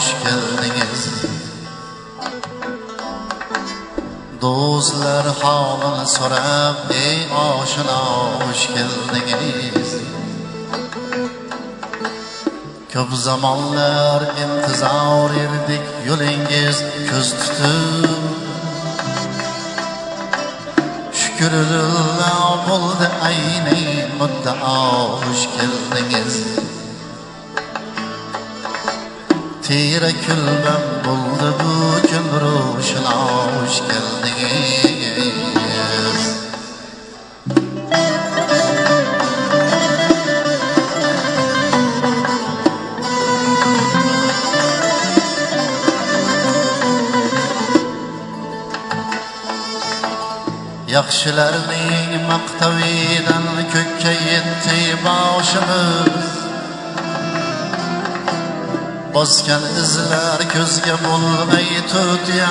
xush keldingiz do'stlar holini so'rab ey oshino xush keldingiz ko'p zamonlar intizor edik yo'lingiz ko'z tutib. Shukrullo bo'ldi ayni muddao xush keldingiz Tire külbem buldu bu gün ruşuna hoş geldiniz. Yaxshilarning maqtavidan ko'kka yetdi boshimiz Bosgan izlar ko'zga bo'lmay tutya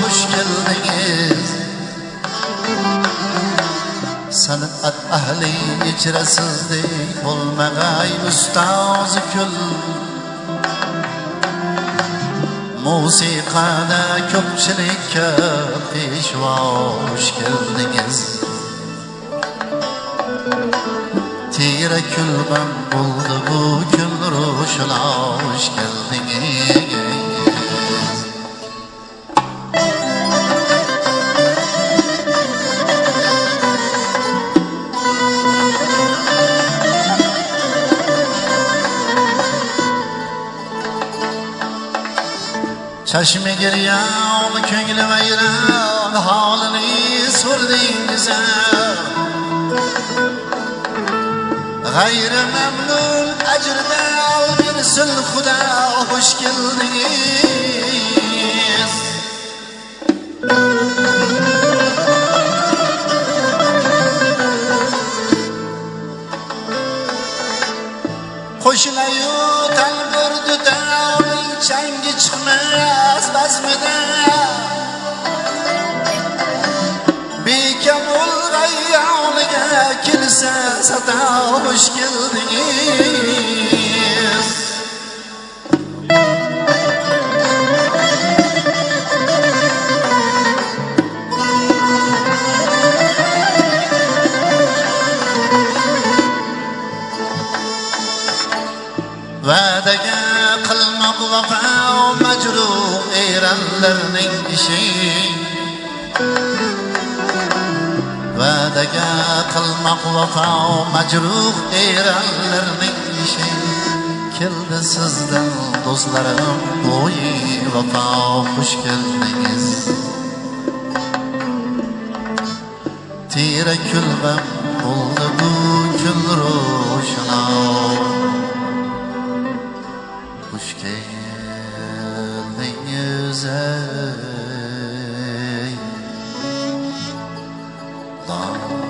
xush keldingiz San'at ahli ichra sizdek bo'lmag'ay ustozi kul Musiqada ko'pchilikka peshvosh keldingiz Tira kulbam bo'ldi bu kun ro'shnosh keldingiz Çeşme giryan, köngli veyran Halini sordingize Gayrı memnun ecrde al bir sül Xuda Hoş geldiniz. Qo'shinayu talburdi davning changi chiqmas bazmida kelsa sado xush keldingiz Va'daga qilmoq vafo majruh eranlarning ishi. Va'daga qilmoq vafo majruh eranlarning ishi. Keldi sizdan do'stlarim bo'yi vafo xush keldingiz. Tira kulbam bo'ldi bu kun ro'shno. Oh.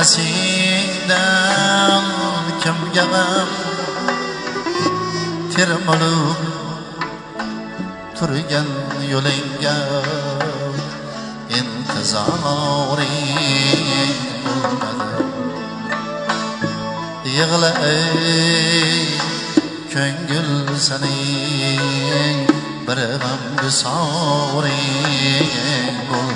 Kelmasingdan kimga g'am termilib turgan yo'lingga intizoring bo'lmadi. Yig'la ey ko'ngil sening bir g'am gusoring bo'l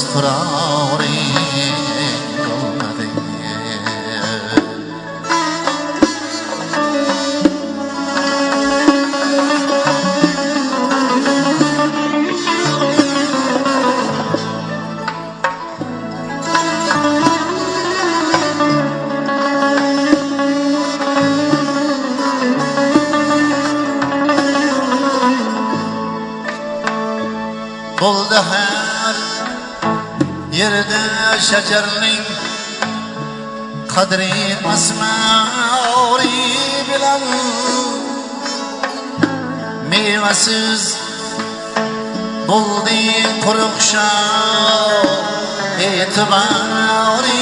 ស្រារី qadri asmori bilan mevasiz bo'ldi quruq shoh e'tibori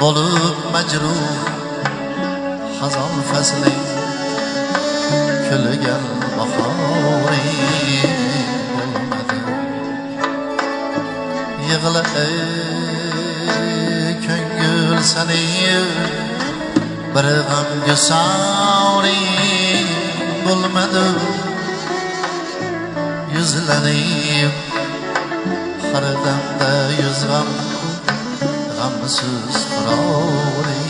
bo'lib majruh hazon fasling kulgan bahoring bo'lmadi yig'la ey ko'ngil sani bir g'amga soring bo'lmadi yuzlanib har damda yuz g'am gamsız kırar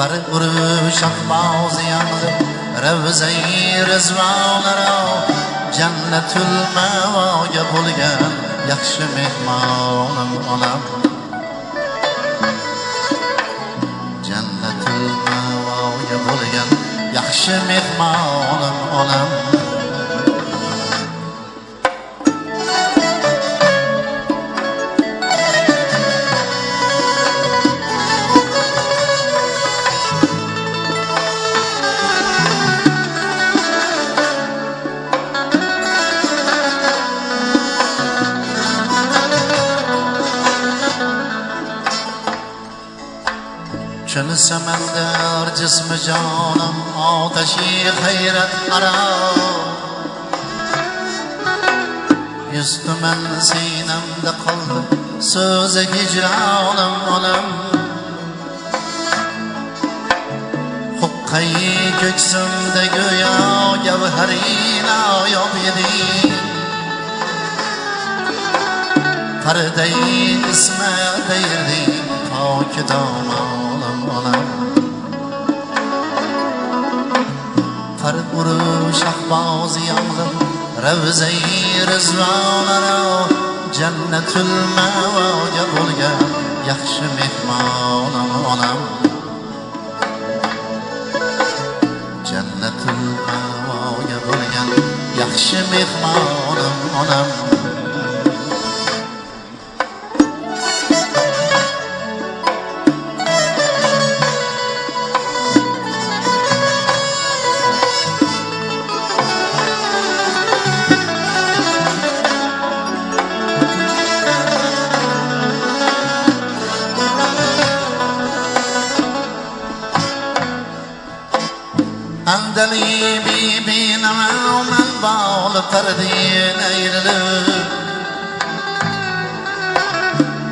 Farq urush ahvoz yandim ravzai rizvonaro jannatul mavoga bo'lgan yaxshi mehmonim onam jannatul mavoga bo'lgan yaxshi mehmonim onam سمندر جسم جانم آتشی خیرت مرا Yüzü men sinemde kaldı Sözü hicranım onam Hukkayı göksümde göya Gevherina yok yedi Perdeyi isme değirdi Pak damanım onam Farq urush ahvoz yandim ravzai rizvonaro jannatul mavoga bo'lgan yaxshi mehmonim onam jannatul mavoga bo'lgan yaxshi mehmonim onam Andali bibi nama men bağlı perdin eğrilip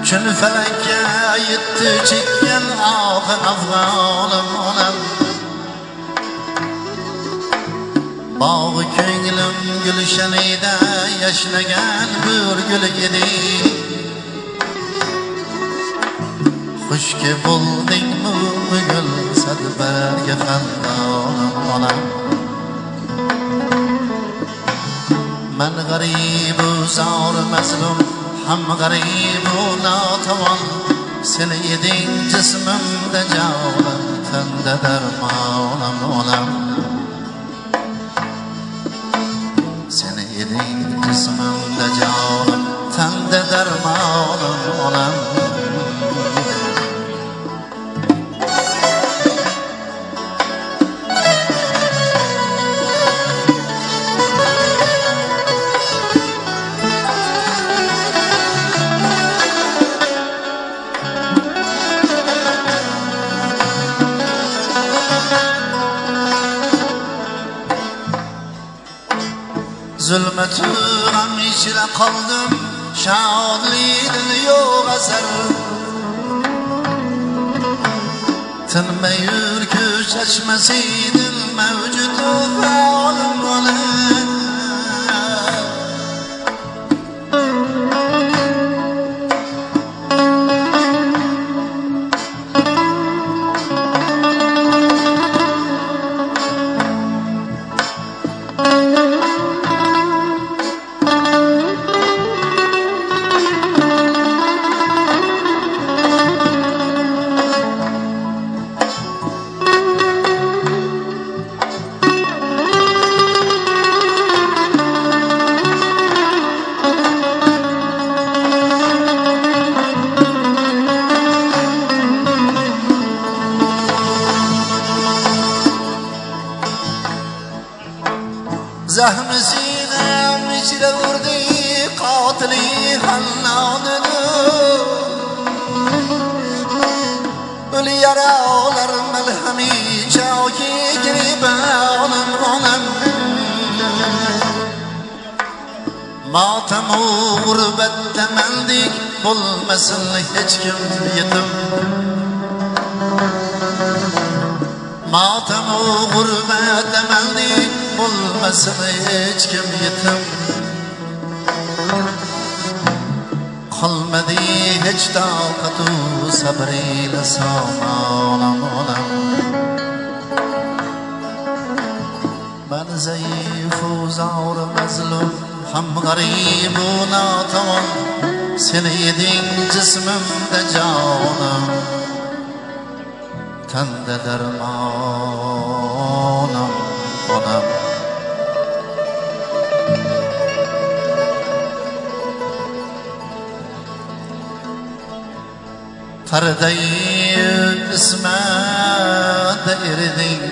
Çün felekке yitti çekken ahı afg'onim onam. Bog'i ko'nglim gulshanida yashnagan bir gul edi Xushki bo'ldingmi bugun sadbarga xandonim onam من غریب و زار مظلوم هم غریب و ناتوان. سلیدین جسمم ده جانم تند درمانم اونم zulmatu g'am shodlikdan yo'q asar tinmay yurgu chachmasiydin mavjudu faolim atayin ismat erding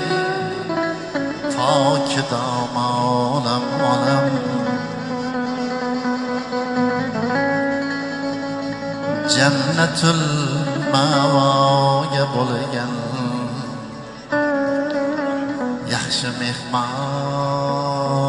toki damonam onam jannatul mavoga bo'lgan yaxshi mehmon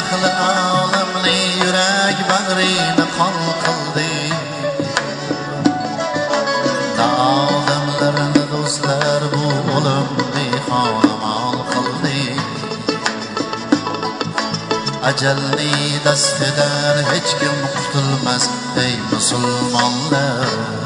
aqli olamli yurak bag'rini qon qildi odamlarni do'stlar bu o'limni xolamol qildi ajalni dastidan hech kim qutulmas ey musulmonlar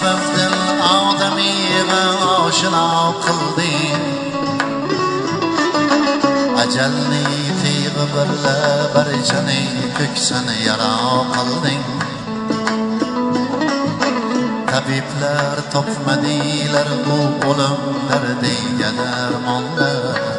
sababdin odamiyni oshino qilding ajalni tig'i birla barchaning ko'ksini yaro qilding tabiblar topmadinglar bu o'limlar deyga darmonlar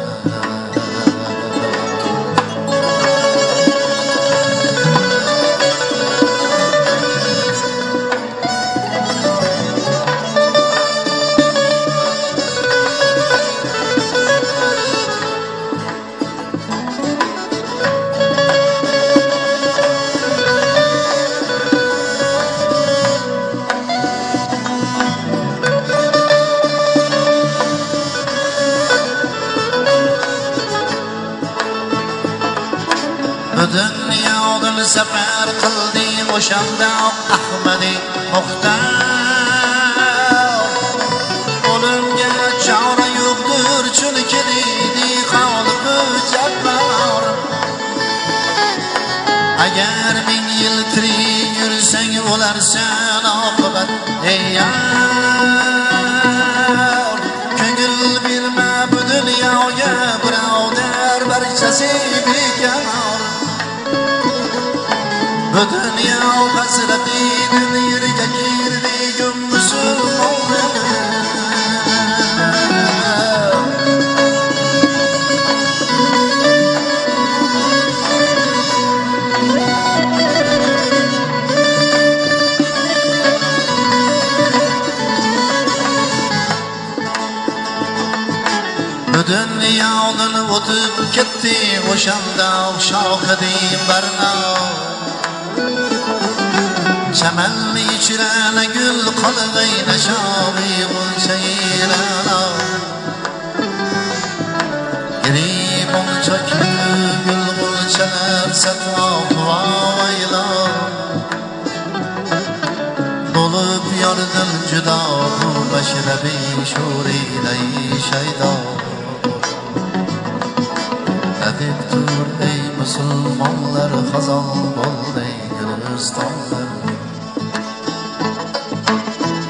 agar ming yil tirik yursang o'larsan o'tib ketdi o'shanda shohidim barno chamanni ichirana gul qolg'ayna shobi bo'lsayirana giribon chokli gul bo'lsalar satvoyla bo'lib yordin judo bu mashrabi sho'rilay shaydo xazon bo'ldi gulistonlar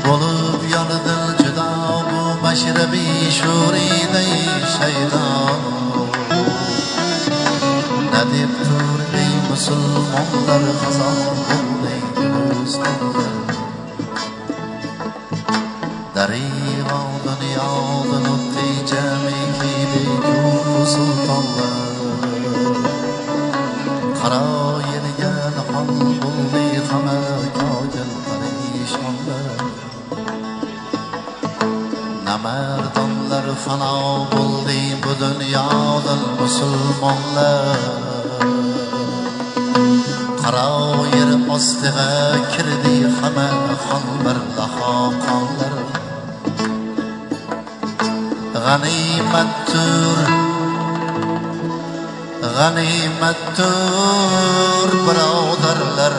bo'lib yordin judo bu mashrabi sho'rilay shaydo deb tur ey musulmonlar xazon bo'ldi gulistonlar Namardonlar fano bo'ldi bu dunyodan musulmonlar. Qaro yer ostiga kirdi hamma xon bir daho qonlar. G'animattur G'animattur birodarlar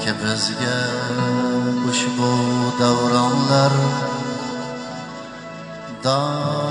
Ki bizga ushbu davronlar dor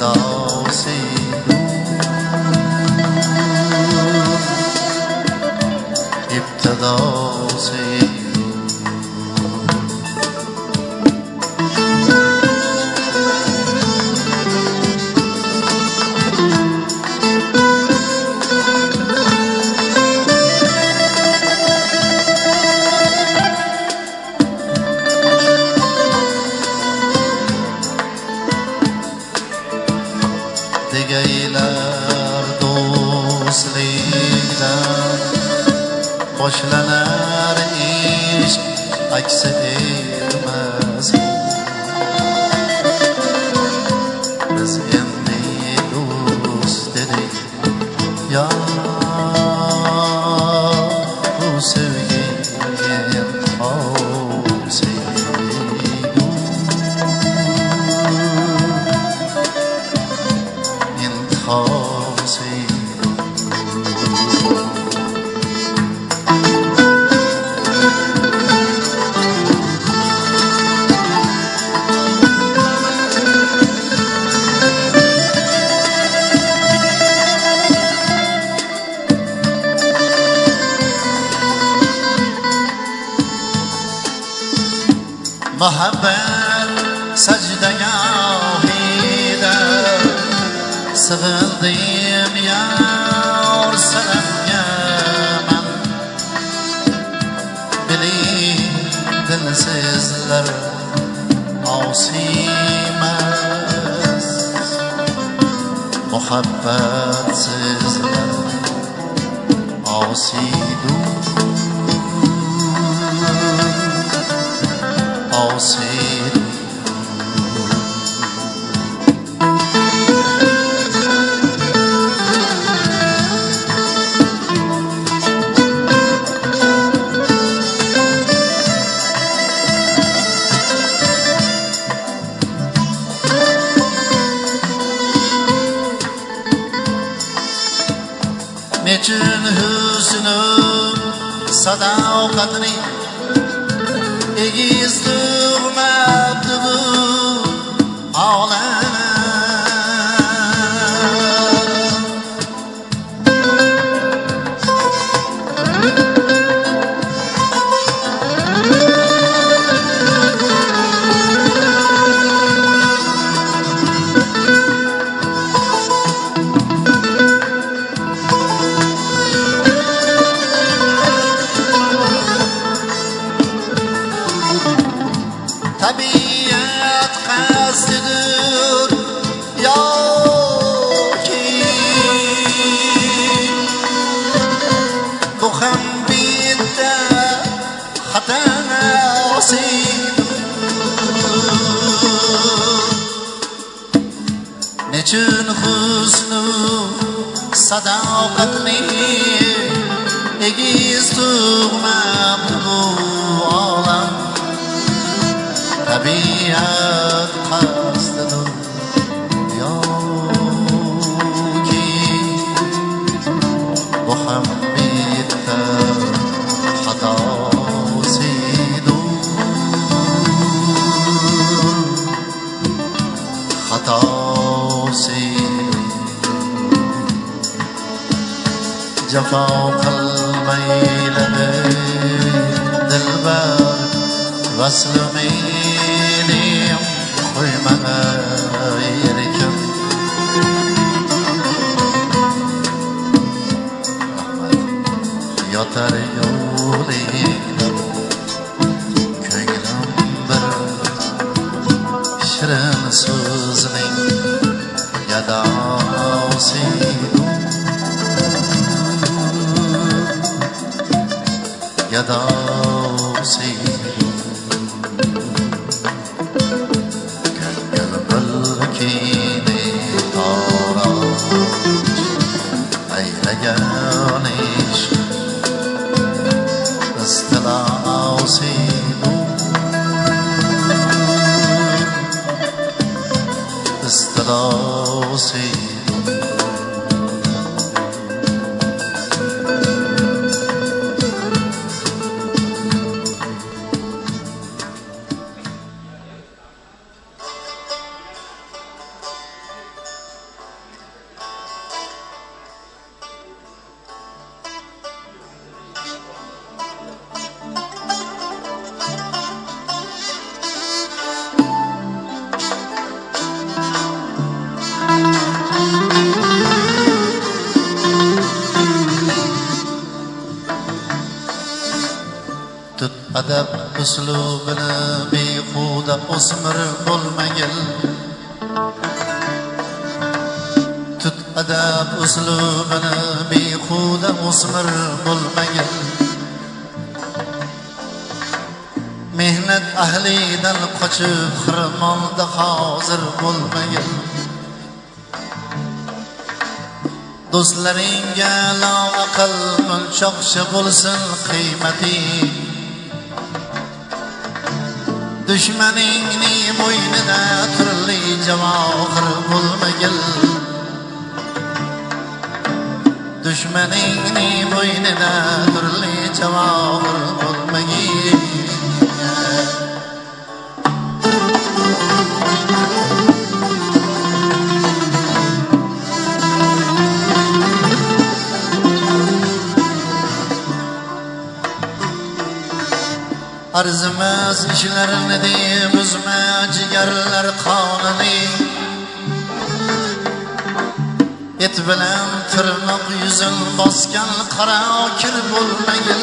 فردوسی بود ابتداسی taslimiydim Qo'yma erkim Yotar yo'ling so'zlaringga loaqil o'lchoqchi bo'lsin qiymating dushmaningni bo'ynida turli javohir bo'lmagil dushmaningni bo'ynida turli javohir bo'lmagil Arzimas ishlarini deymizmi jigarlar qonini. Et bilan tirnoq yuzin bosgan qora kir bo'lmagin.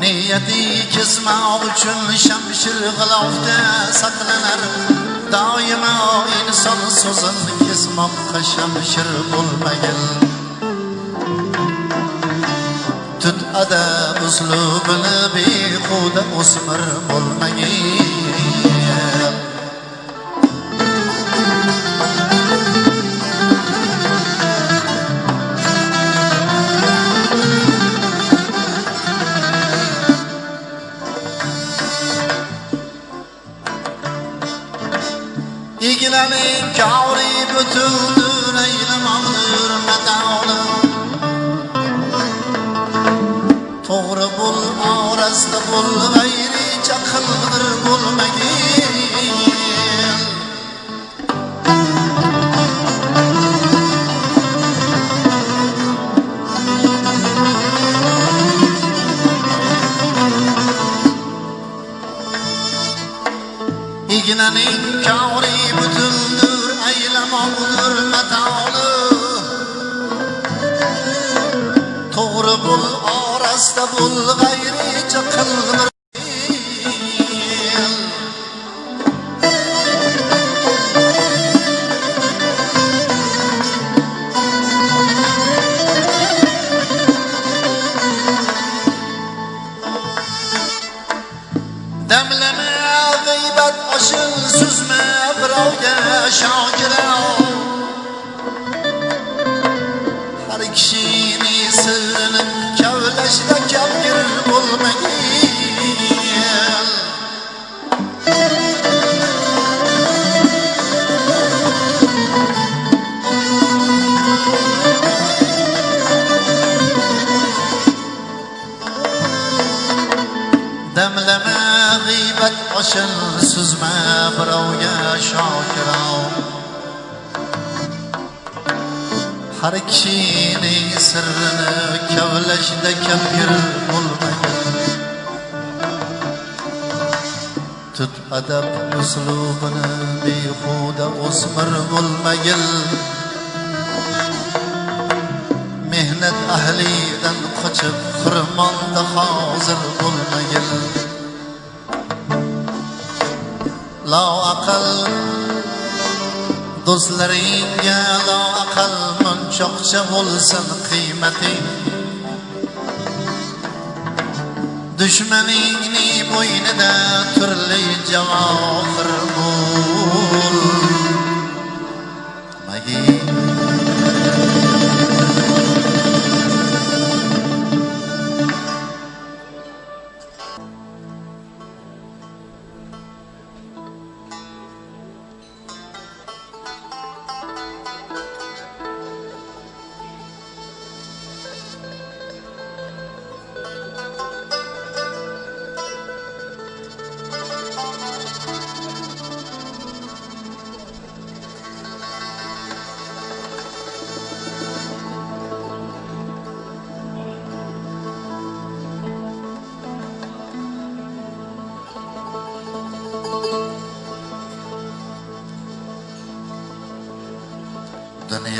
Niyati kesmoq uchun shamshir g'ilofda saqlanar. Doimo inson so'zin kesmoqqa shamshir bo'lmagin. Tut adab uslubini behuda o'smir bo'lmagin İgilenin kavri bütüldür eylemağdır metalı to'g'ri bo'l orasta bo'l g'ayricha qilg'ir bo'lmagin arasında qiymating dushmaningning bo'ynida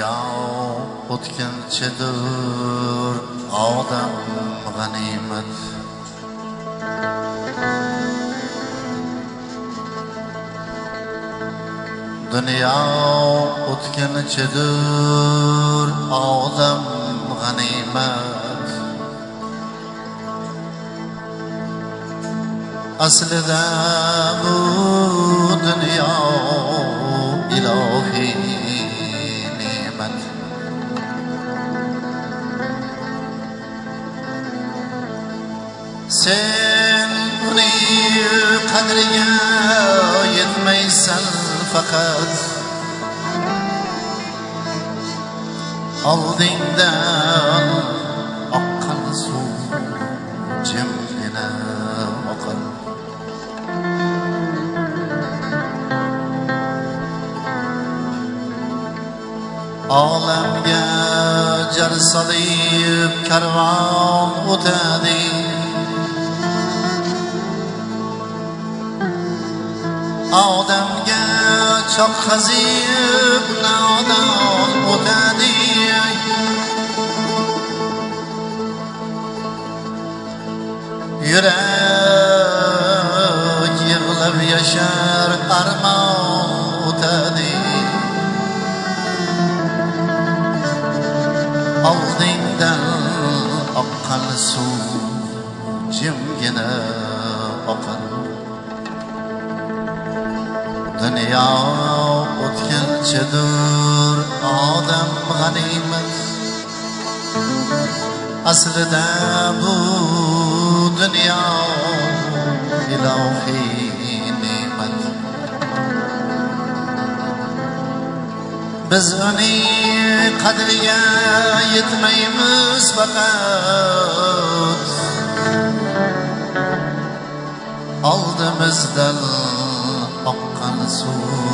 Dünya o'tkinchidir odam g'animat. Dunyo o'tkinchidir odam g'animat. Aslida bu dunyo yetmaysan faqat Oldingdan oqqan suv jimgina oqar olamga jar solib karvon Çok تبخزي ابن عدا المتادي Yürek yığılır yaşar armağan. nechundir odam g'animat. Aslida bu dunyo ilohiy ne'mat. Biz uning qadriga yetmaymiz faqat oldimizdan oqqan suv.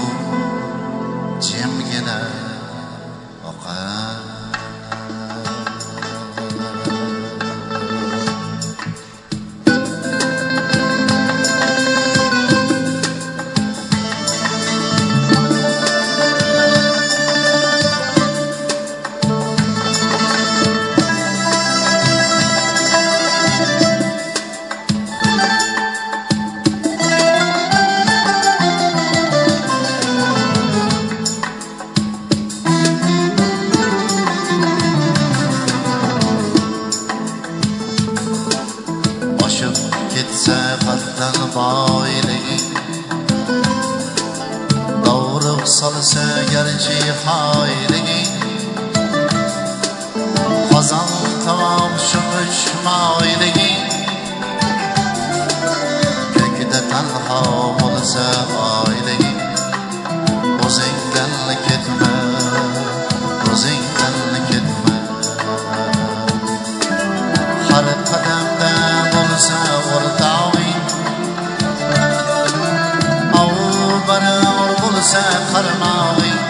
bo'lsa qarmog'ing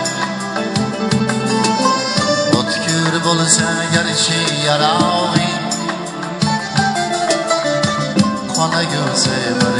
o'tkir bo'lsa garchi yarog'ing qolagunsa bir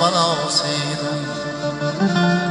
من آسیدم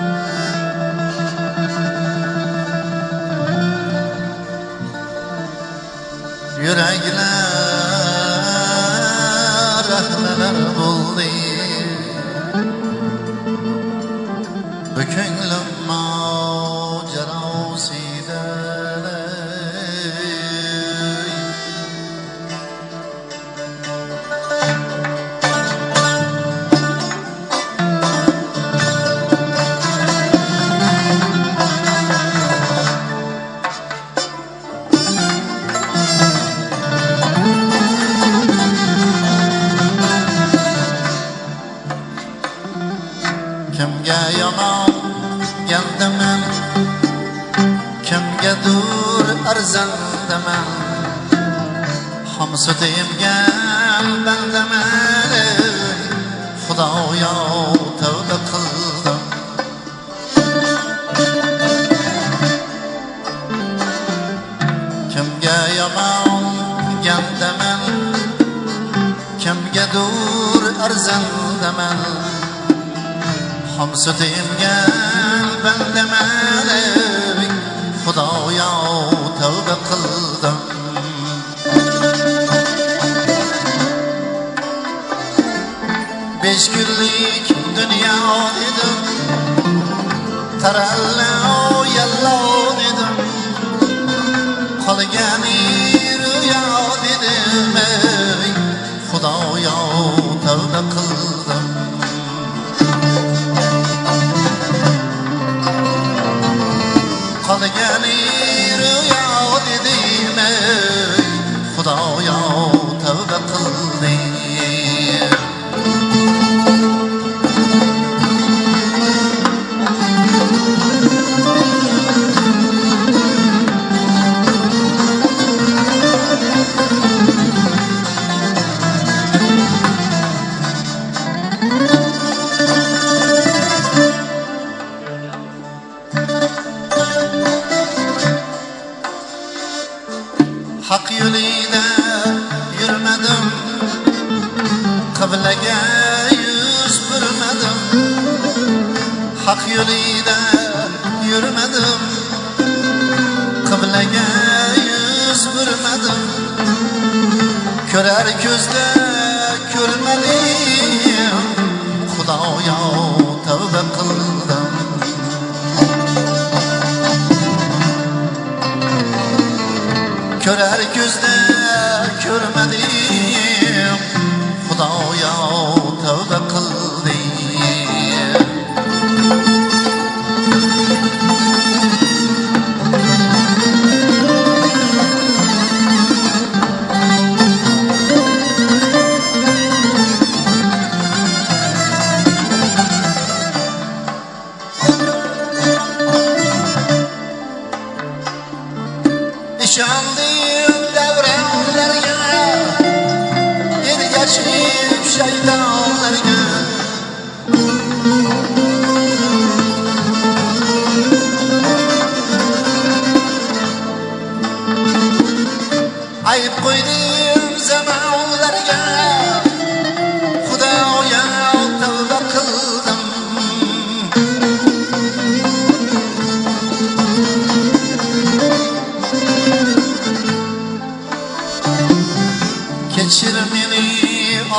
Kechir meni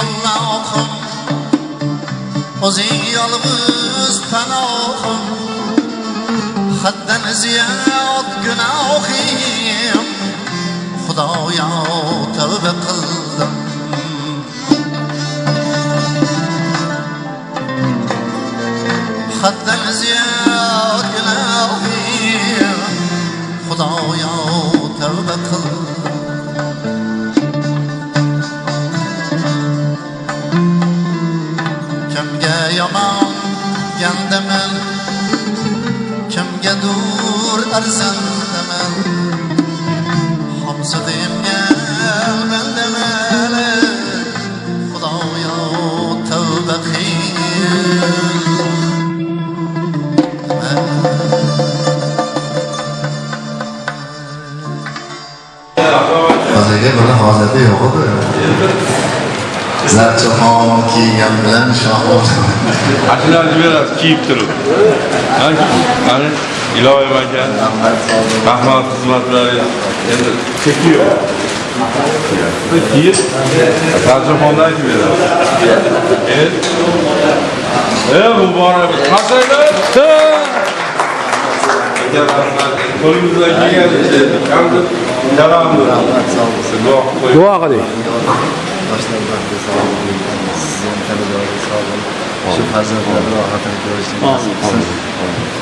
Allohim O'zing yolg'iz panohim Haddan ziyod gunohim Xudoya tavba qildim Haddan ziyod سن تمام همسدم یم من ده خدایا توبه خیر. ما سید مولانا حضرت یوغد زار چو هنگیمان بلان شاوتم اکل اول دیرا کیپ ترو. من ان Iloyim aka rahmat xizmatlari endi cheki yo'q keyin tarjimonni aytib beradi. E muborak qo'limizdan kelganicha duo qilib duo qiling yoshlar sog' sog'lik shu farzandlarni rohatini ko'rishni nasib qilsin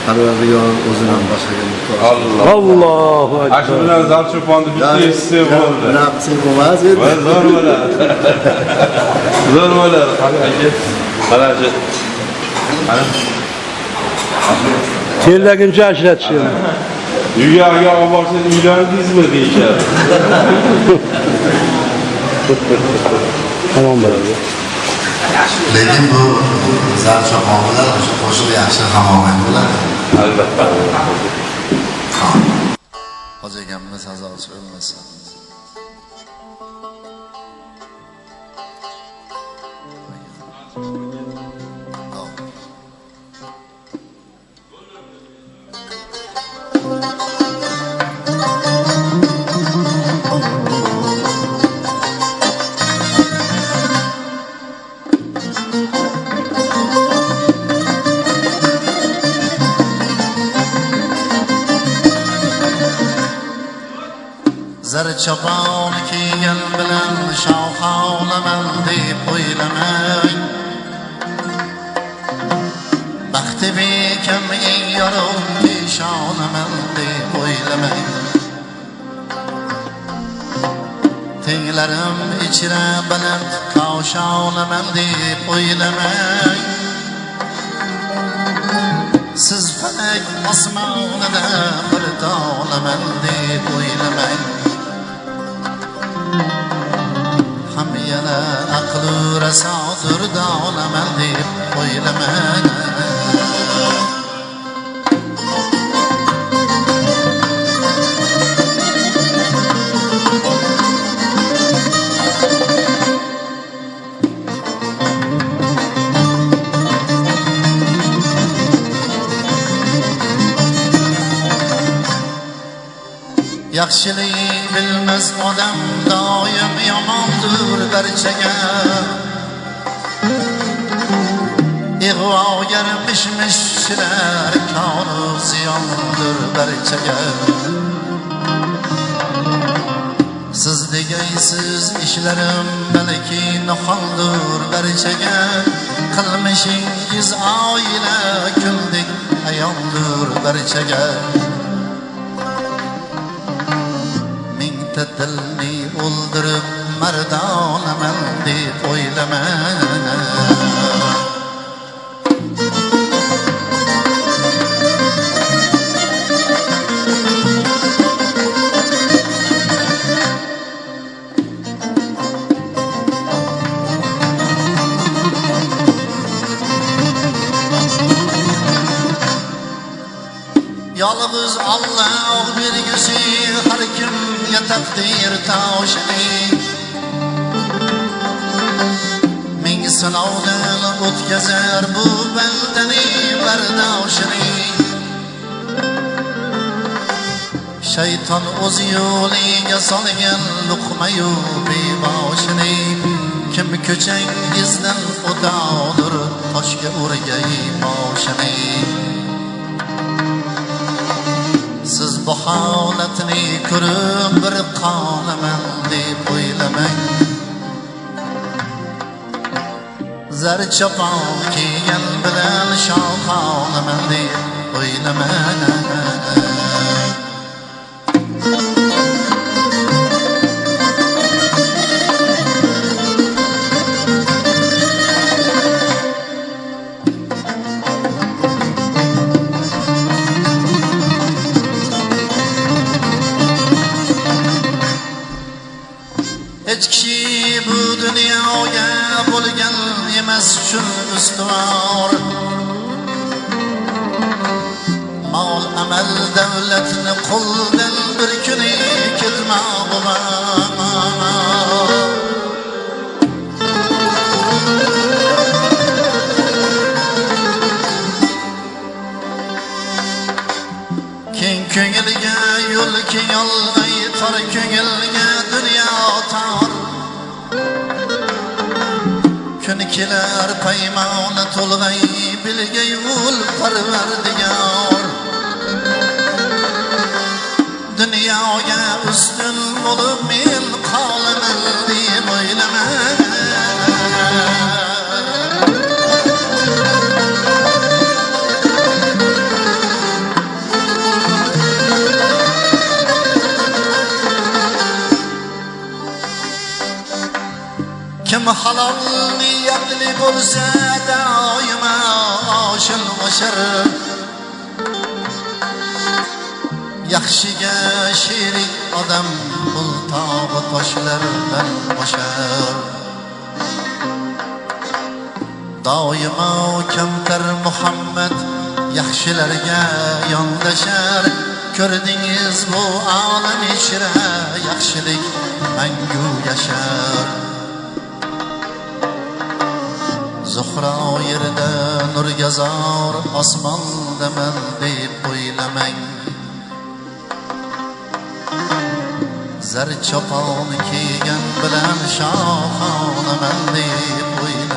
parvardigor o'zidan boshqaga muhtoj. Allohu Ana shu akbar. bilan zarchufonni bitta eshitsa bo'ldi. qilsak bo'lmas edi zo'r bo'ladi. Zo'r bo'ladi. Aka. Mana shu. Terlaguncha ishlatishgan. uyga olib borsangiz uylandingizmi deyishadi. Tamom bo'ladi. Lekin bu zarchafon bilan o'sha qo'shiq yaxshi hamohang bo'ladi Albatta. hoji akamni sazosi o'lmasin chopon kiygan bilan shoh olaman deb o'ylamang baxti bekam eng yorug' peshonaman deb o'ylamang tenglarim ichra baland koshonaman deb o'ylamang siz falak osmonida bir dolaman deb o'ylamang ham yana aqlu rasodir dolaman deb o'ylamang yaxshilik bilmas odam doim yomondir barchaga ig'vogar mish mishlar konu ziyondir barchaga siz degaysiz ishlarim balki noholdir barchaga qilmishingiz oila kuldek ayondir barchaga deb o'ylama yolg'iz Alloh bergusi har kimga taqdir toshini sinovdan o'tkazar bu bandaning bardoshini shayton o'z yo'liga solgan luqmayu beboshini kim ko'changizdan o'tadir toshga urgay boshini siz bu holatni ko'rib bir qolaman deb o'ylamang Zar chopon kiygan bilan shohona mendek o'ynamana emas shun ustuvor mol amal to'lg'ay bilgay ul parvardigor oshil yaxshiga sherik odam pul tog'i toshlardan oshar. Doimo kamtar muhammad yaxshilarga yondashar. Ko'rdingiz bu olam ichra yaxshilik mangu yashar. Nurgazor osmondaman deb o'ylamang zar chopon kiygan bilan shohonaman deb o'ylamang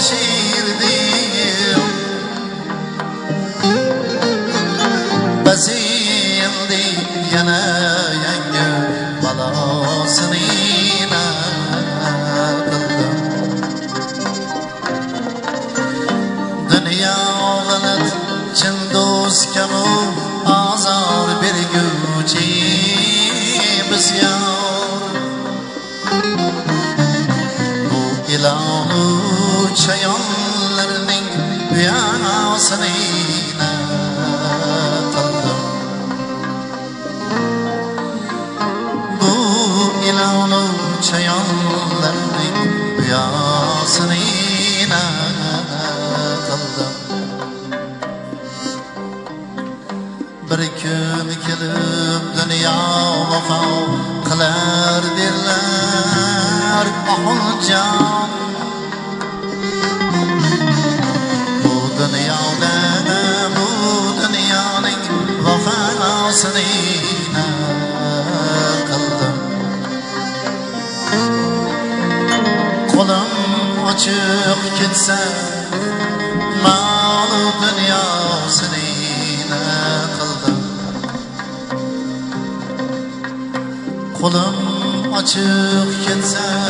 así. terk etsem Malı dünyasını yine kıldım. Kulum açık etsem